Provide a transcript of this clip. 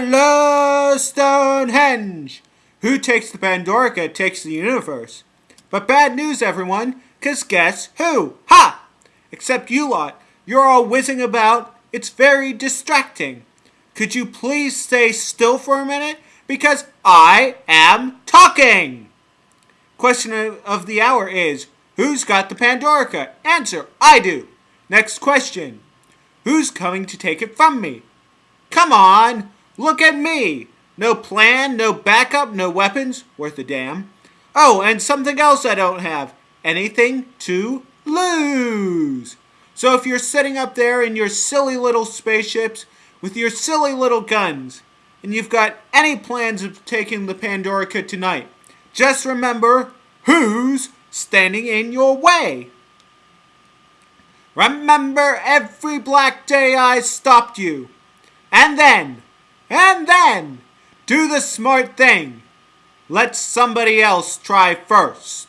Hello, Stonehenge! Who takes the Pandorica takes the universe. But bad news, everyone, cause guess who? Ha! Except you lot. You're all whizzing about. It's very distracting. Could you please stay still for a minute? Because I am talking! Question of the hour is, who's got the Pandorica? Answer, I do. Next question. Who's coming to take it from me? Come on! Look at me! No plan, no backup, no weapons. Worth a damn. Oh, and something else I don't have. Anything to lose. So if you're sitting up there in your silly little spaceships with your silly little guns, and you've got any plans of taking the Pandorica tonight, just remember who's standing in your way. Remember every black day I stopped you. And then and then, do the smart thing. Let somebody else try first.